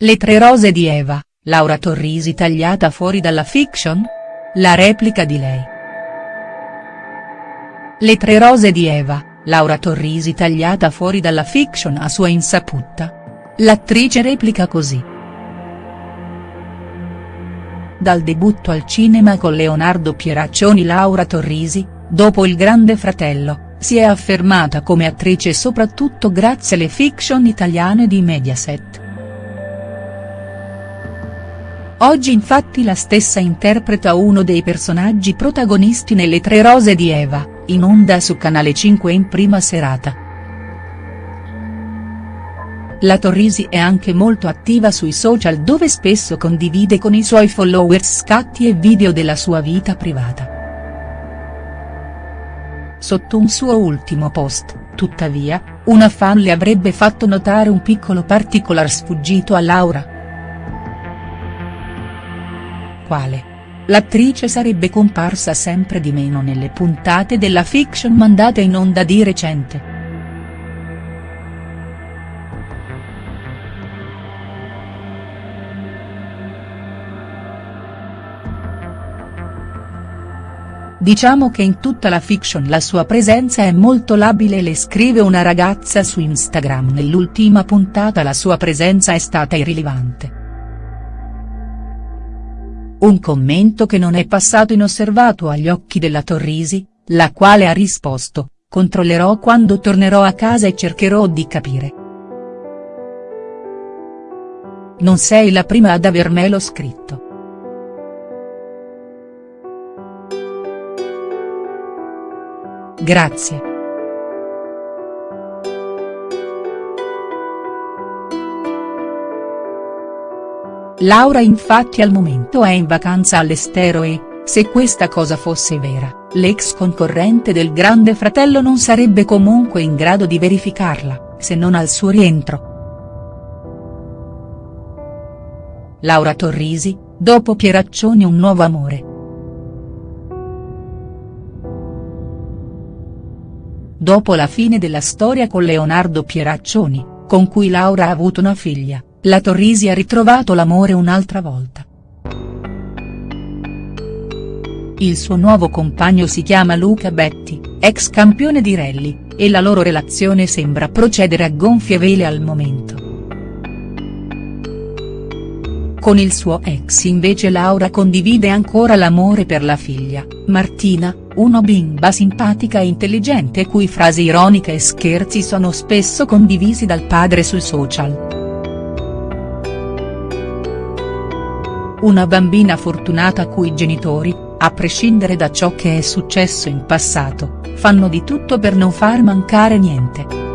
Le tre rose di Eva, Laura Torrisi tagliata fuori dalla fiction? La replica di lei. Le tre rose di Eva, Laura Torrisi tagliata fuori dalla fiction a sua insaputa. L'attrice replica così. Dal debutto al cinema con Leonardo Pieraccioni Laura Torrisi, dopo Il Grande Fratello, si è affermata come attrice soprattutto grazie alle fiction italiane di Mediaset. Oggi infatti la stessa interpreta uno dei personaggi protagonisti nelle Tre Rose di Eva, in onda su Canale 5 in prima serata. La Torrisi è anche molto attiva sui social dove spesso condivide con i suoi followers scatti e video della sua vita privata. Sotto un suo ultimo post, tuttavia, una fan le avrebbe fatto notare un piccolo particolar sfuggito a Laura quale. L'attrice sarebbe comparsa sempre di meno nelle puntate della fiction mandate in onda di recente. Diciamo che in tutta la fiction la sua presenza è molto labile le scrive una ragazza su Instagram nell'ultima puntata la sua presenza è stata irrilevante. Un commento che non è passato inosservato agli occhi della Torrisi, la quale ha risposto, controllerò quando tornerò a casa e cercherò di capire. Non sei la prima ad avermelo scritto. Grazie. Laura infatti al momento è in vacanza all'estero e, se questa cosa fosse vera, l'ex concorrente del Grande Fratello non sarebbe comunque in grado di verificarla, se non al suo rientro. Laura Torrisi, dopo Pieraccioni un nuovo amore. Dopo la fine della storia con Leonardo Pieraccioni, con cui Laura ha avuto una figlia, la Torrisi ha ritrovato l'amore un'altra volta. Il suo nuovo compagno si chiama Luca Betti, ex campione di rally, e la loro relazione sembra procedere a gonfie vele al momento. Con il suo ex invece Laura condivide ancora l'amore per la figlia, Martina, una bimba simpatica e intelligente cui frasi ironiche e scherzi sono spesso condivisi dal padre sui social. Una bambina fortunata cui genitori, a prescindere da ciò che è successo in passato, fanno di tutto per non far mancare niente.